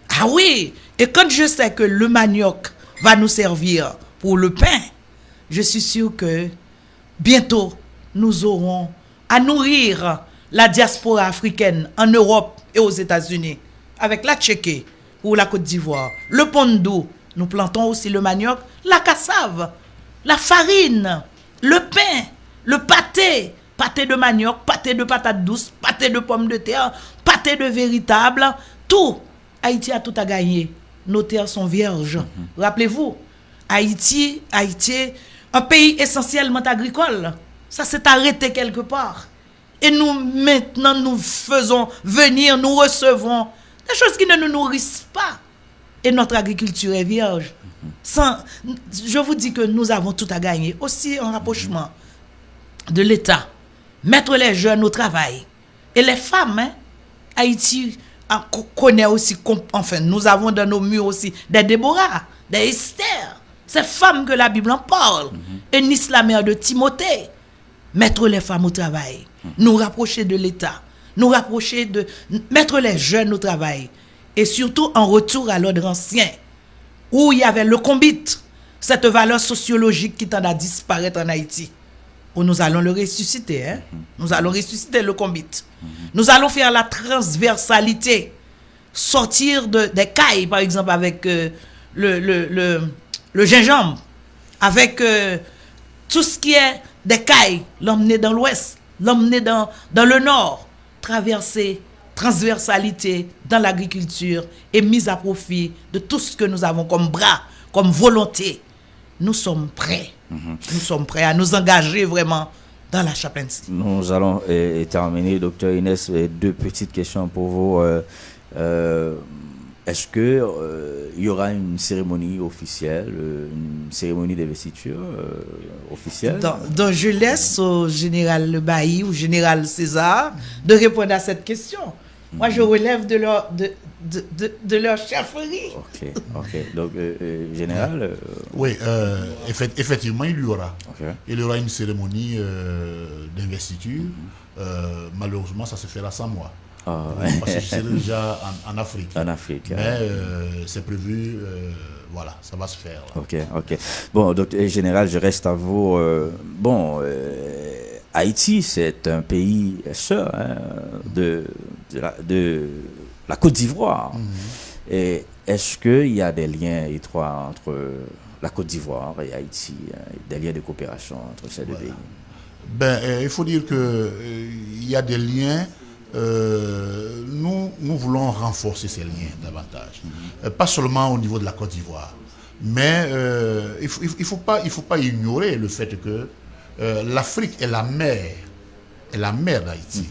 Ah oui, et quand je sais que le manioc va nous servir pour le pain, je suis sûr que bientôt nous aurons à nourrir la diaspora africaine en Europe et aux États-Unis avec la tchéké ou la Côte d'Ivoire, le pondou. Nous plantons aussi le manioc, la cassave la farine, le pain, le pâté, pâté de manioc, pâté de patates douces, pâté de pommes de terre, pâté de véritable, tout. Haïti a tout à gagner. Nos terres sont vierges. Mhm. Rappelez-vous, Haïti, Haïti, un pays essentiellement agricole. Ça s'est arrêté quelque part. Et nous, maintenant, nous faisons venir, nous recevons des choses qui ne nous nourrissent pas. Et notre agriculture est vierge. Sans, je vous dis que nous avons tout à gagner. Aussi un rapprochement de l'État. Mettre les jeunes au travail. Et les femmes, hein, Haïti connaît aussi, enfin, nous avons dans nos murs aussi des Déborah, des Esther. Ces femmes que la Bible en parle. Et Nice, la mère de Timothée. Mettre les femmes au travail. Nous rapprocher de l'État. Nous rapprocher de... Mettre les jeunes au travail. Et surtout en retour à l'ordre ancien où il y avait le combit, cette valeur sociologique qui tend à disparaître en Haïti. Où nous allons le ressusciter. Hein? Nous allons ressusciter le combit. Nous allons faire la transversalité. Sortir de, des cailles, par exemple, avec euh, le, le, le, gingembre. Avec euh, tout ce qui est des cailles. L'emmener dans l'ouest. L'emmener dans, dans le nord. Traverser transversalité dans l'agriculture et mise à profit de tout ce que nous avons comme bras, comme volonté. Nous sommes prêts. Nous sommes prêts à nous engager vraiment dans la chaplaincie. Nous allons terminer, docteur Inès, deux petites questions pour vous. Euh, euh, est-ce que euh, y aura une cérémonie officielle, une cérémonie d'investiture officielle? Donc, je laisse au général Le Bailly ou général César de répondre à cette question. Moi, je relève de leur, de, de, de, de leur chefferie. Ok, ok. Donc, euh, euh, général. euh, Oui, euh, effect- effectivement, il y aura. Il y aura une cérémonie euh, d'investiture. Euh, malheureusement, ça se fera sans moi. Ah, Parce que je serai déjà en, en Afrique. en Afrique. Mais hein. euh, c'est prévu, euh, voilà, ça va se faire. là. Ok, ok. Bon, donc, général, je reste à vous. euh, bon, euh, Haïti, c'est un pays sœur hein, de, de, la, de la Côte d'Ivoire. Et est-ce qu'il y a des liens étroits entre la Côte d'Ivoire et Haïti, hein, des liens de coopération entre ces deux pays? Ben, euh, il faut dire que euh, il y a des liens. euh, nous, nous voulons renforcer ces liens davantage. Euh, pas seulement au niveau de la Côte d'Ivoire, mais euh, il ne faut, il faut pas, il faut pas ignorer le fait que euh, l'Afrique est la mère, est la mère d'Haïti.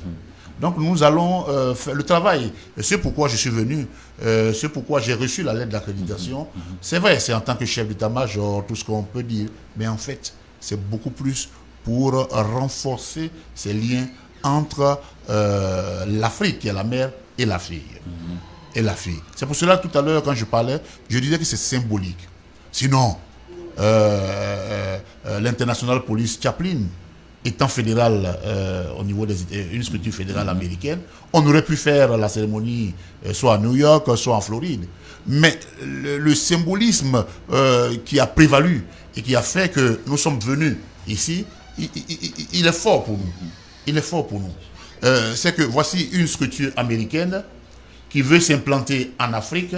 Donc nous allons euh, faire le travail. C'est pourquoi je suis venu, euh, c'est pourquoi j'ai reçu la lettre d'accréditation. C'est vrai, c'est en tant que chef d'état-major, tout ce qu'on peut dire, mais en fait, c'est beaucoup plus pour renforcer ces liens entre euh, l'Afrique, qui est la mère, et la fille. Et la fille. C'est pour cela, tout à l'heure, quand je parlais, je disais que c'est symbolique. Sinon, euh, l'international police Chaplin, étant fédéral euh, au niveau des États- une structure fédérale américaine, on aurait pu faire la cérémonie euh, soit à New York, soit en Floride. Mais le, symbolisme euh, qui a prévalu et qui a fait que nous sommes venus ici, il, est fort pour nous. Il est fort pour nous. Euh, C'est que voici une structure américaine qui veut s'implanter en Afrique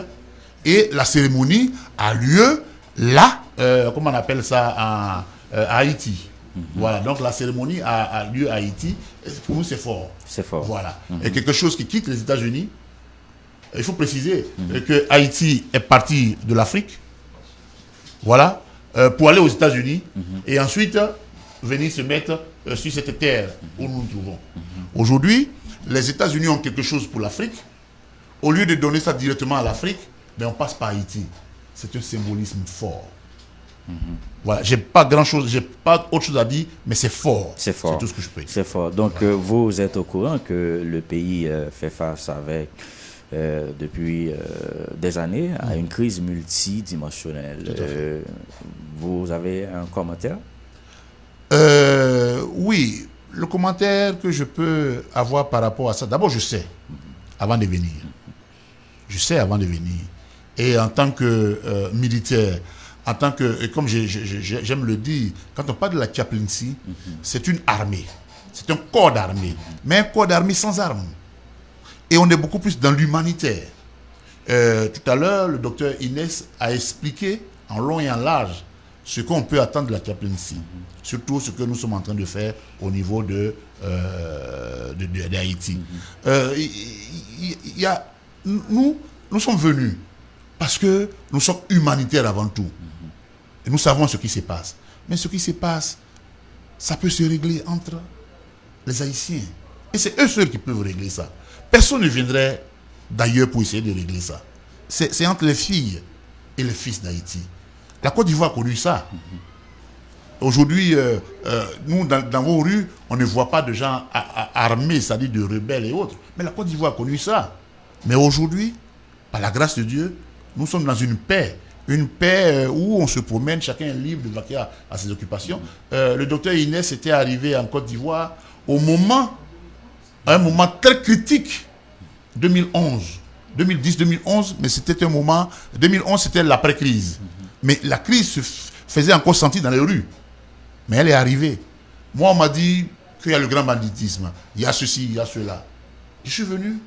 et la cérémonie a lieu là, euh, comment on appelle ça, euh, à Haïti. Voilà, donc la cérémonie a, a lieu à Haïti. Pour nous, c'est fort. C'est fort. Voilà. Et quelque chose qui quitte les États-Unis, il faut préciser euh, que Haïti est parti de l'Afrique, voilà, euh, pour aller aux États-Unis et ensuite euh, venir se mettre euh, sur cette terre où nous nous trouvons. Aujourd'hui, les États-Unis ont quelque chose pour l'Afrique. Au lieu de donner ça directement à l'Afrique, ben, on passe par Haïti. C'est un symbolisme fort. Voilà, j'ai pas grand chose, j'ai pas autre chose à dire, mais c'est fort. C'est fort. C'est tout ce que je peux dire. C'est fort. Donc, euh, vous êtes au courant que le pays euh, fait face avec, euh, depuis des années, à une crise multidimensionnelle. Vous avez un commentaire? Oui, le commentaire que je peux avoir par rapport à ça, d'abord je sais, avant de venir. Je sais avant de venir. Et en tant que militaire, en tant que, et comme j'ai- j'ai- j'ai- j'aime le dire, quand on parle de la chaplaincy, c'est une armée. C'est un corps d'armée. Mais un corps d'armée sans armes. Et on est beaucoup plus dans l'humanitaire. Euh, tout à l'heure, le docteur Inès a expliqué en long et en large ce qu'on peut attendre de la chaplaincy. Surtout ce que nous sommes en train de faire au niveau de, euh, de- de- d'Haïti. Euh, y a, nous sommes venus parce que nous sommes humanitaires avant tout. Et nous savons ce qui se passe. Mais ce qui se passe, ça peut se régler entre les Haïtiens. Et c'est eux seuls qui peuvent régler ça. Personne ne viendrait d'ailleurs pour essayer de régler ça. C'est entre les filles et les fils d'Haïti. La Côte d'Ivoire a connu ça. Aujourd'hui, euh, euh, nous, dans, dans vos rues, on ne voit pas de gens armés, c'est-à-dire de rebelles et autres. Mais la Côte d'Ivoire a connu ça. Mais aujourd'hui, par la grâce de Dieu, nous sommes dans une paix. Une paix euh, où on se promène, chacun est libre de vaquer à, à ses occupations. Euh, le docteur Inès était arrivé en Côte d'Ivoire au moment, à un moment très critique, 2011. 2010-2011, mais c'était un moment. 2011, c'était l'après-crise. Mais la crise se faisait encore sentir dans les rues. Mais elle est arrivée. Moi, on m'a dit qu'il y a le grand banditisme. Il y a ceci, il y a cela. Je suis venu.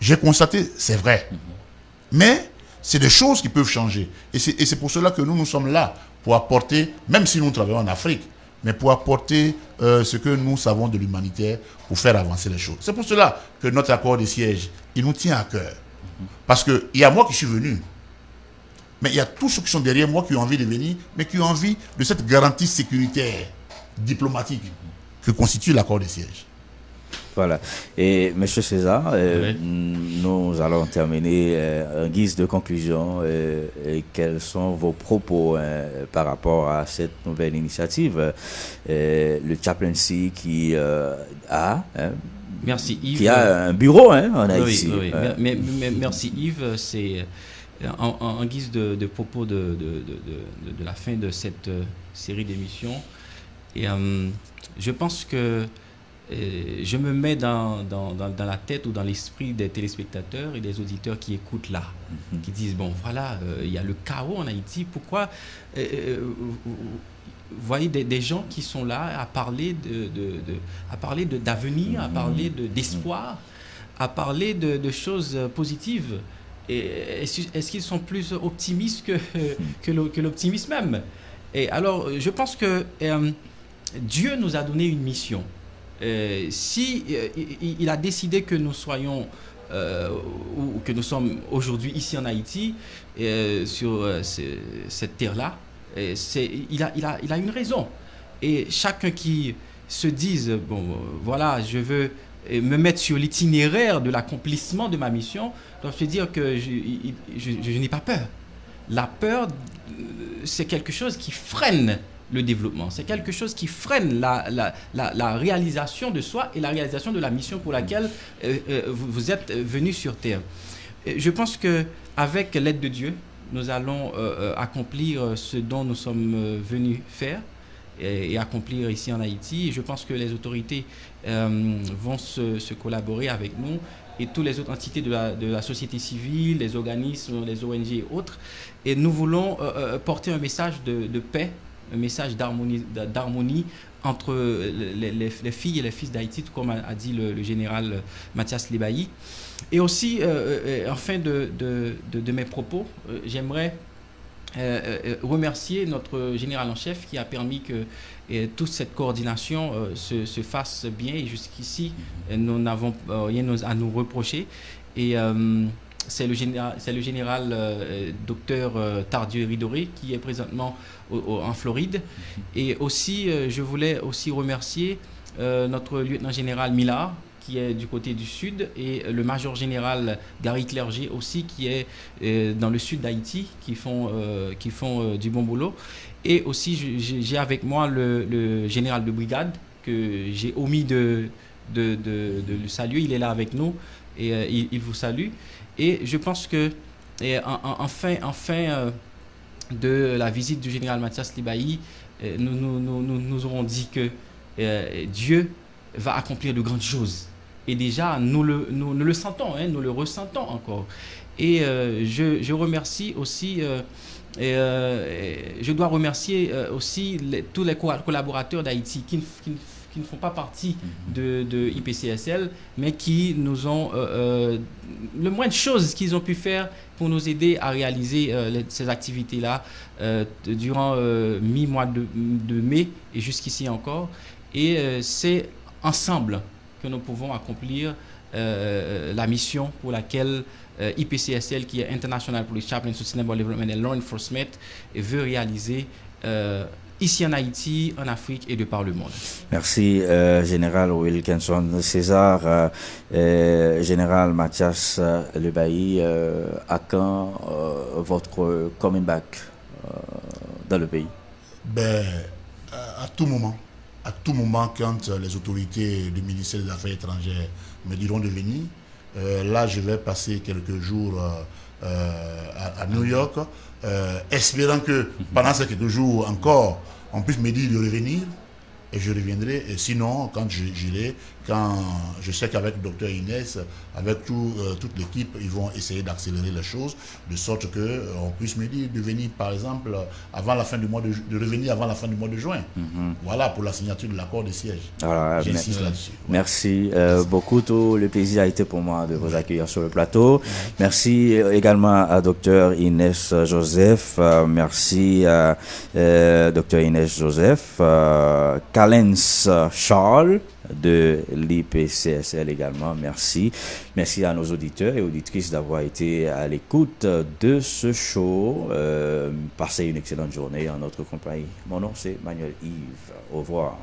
J'ai constaté, c'est vrai. Mais c'est des choses qui peuvent changer. Et c'est pour cela que nous, nous sommes là, pour apporter, même si nous travaillons en Afrique, mais pour apporter euh, ce que nous savons de l'humanitaire pour faire avancer les choses. C'est pour cela que notre accord de siège, il nous tient à cœur. Parce qu'il y a moi qui suis venu, mais il y a tous ceux qui sont derrière moi qui ont envie de venir, mais qui ont envie de cette garantie sécuritaire, diplomatique, que constitue l'accord de siège. Voilà. Et Monsieur César, euh, Oui. nous allons terminer euh, en guise de conclusion. euh, et quels sont vos propos par rapport à cette nouvelle initiative, le chaplaincy qui a hein, Merci Yves. Qui a un bureau hein, en Haïti. Oui, oui. merci Yves. C'est en, guise de, propos de, de, la fin de cette série d'émissions. Et je pense que je me mets dans, dans, dans, la tête ou dans l'esprit des téléspectateurs et des auditeurs qui écoutent là, mhm. qui disent, bon voilà, euh, il y a le chaos en Haïti, pourquoi euh, euh, vous voyez des, gens qui sont là à parler de, de, à parler d'avenir, à parler d'espoir, à parler de, choses positives. Est-ce qu'ils sont plus optimistes que, que l'optimisme même? Et alors, je pense que Dieu nous a donné une mission. Euh, si euh, il, a décidé que nous soyons euh, ou que nous sommes aujourd'hui ici en Haïti sur cette terre-là, il a, une raison. Et chacun qui se dise bon voilà je veux me mettre sur l'itinéraire de l'accomplissement de ma mission doit se dire que je n'ai pas peur. La peur, c'est quelque chose qui freine le développement. C'est quelque chose qui freine la, la, la, réalisation de soi et la réalisation de la mission pour laquelle euh, euh, vous, êtes venu sur Terre. je pense que avec l'aide de Dieu, nous allons euh, accomplir ce dont nous sommes venus faire et, accomplir ici en Haïti. je pense que les autorités vont se, collaborer avec nous et toutes les autres entités de la, société civile, les organismes, les ONG et autres. Et nous voulons porter un message de paix un message d'harmonie entre les, filles et les fils d'Haïti, comme a, dit le, général Mathias Lebailly. Et aussi, euh, euh, en fin de, mes propos, euh, j'aimerais remercier notre général en chef qui a permis que toute cette coordination se, se, fasse bien. Et jusqu'ici, nous n'avons rien à nous reprocher. Et c'est le général, le général euh, docteur euh, Tardieu Ridoré qui est présentement en Floride. Mhm. Et aussi, euh, je voulais aussi remercier notre lieutenant général Millard qui est du côté du sud et le major général Gary Clerget aussi qui est dans le sud d'Haïti qui font, qui font du bon boulot. Et aussi, j'ai avec moi le, général de brigade que j'ai omis de, de, le saluer. Il est là avec nous et il vous salue. Et je pense que, en, fin, euh, de la visite du général Mathias Libaï, euh, nous, nous, nous, nous, aurons dit que euh, Dieu va accomplir de grandes choses. Et déjà, nous le, nous, le sentons, hein, nous le ressentons encore. Et je, je, remercie aussi, je dois remercier aussi tous les collaborateurs d'Haïti qui, qui, qui ne font pas partie de, de IPCSL, mais qui nous ont euh, euh, le moins de choses qu'ils ont pu faire pour nous aider à réaliser euh, ces activités-là durant mi-mois de, de, mai et jusqu'ici encore. Et c'est ensemble que nous pouvons accomplir la mission pour laquelle IPCSL, qui est International Police Chaplain Sustainable Development and Law Enforcement, veut réaliser ici en Haïti, en Afrique et de par le monde. Merci, euh, Général Wilkinson César, euh, euh, Général Mathias Lebailly. à quand votre coming back dans le pays? Ben, à, tout moment. À tout moment, quand les autorités du ministère des Affaires étrangères me diront de venir, là, je vais passer quelques jours à, New York, espérant que pendant ces quelques jours encore, on puisse me dire de revenir et je reviendrai. Et sinon, quand j'irai, quand je sais qu'avec le docteur Inès, avec tout, euh, toute l'équipe, ils vont essayer d'accélérer les choses, de sorte qu'on euh, on puisse me dire de venir, par exemple, avant la fin du mois de, de revenir avant la fin du mois de juin. Mhm. Voilà pour la signature de l'accord de siège. J'insiste là-dessus. Merci euh, beaucoup. Tout le plaisir a été pour moi de vous accueillir sur le plateau. Merci également à docteur Inès Joseph. merci à docteur Inès Joseph. Calens Charles de l'IPCSL également. Merci. Merci à nos auditeurs et auditrices d'avoir été à l'écoute de ce show. Euh, passez une excellente journée en notre compagnie. Mon nom c'est Manuel Yves. Au revoir.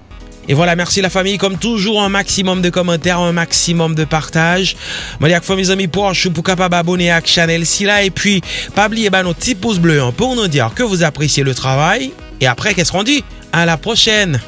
Et voilà, merci la famille. Comme toujours, un maximum de commentaires, un maximum de partage. Je mes amis pour pour capable abonner à la chaîne là. Et puis, pas oublier bah, nos petits pouces bleus hein, pour nous dire que vous appréciez le travail. Et après, qu'est-ce qu'on dit? À la prochaine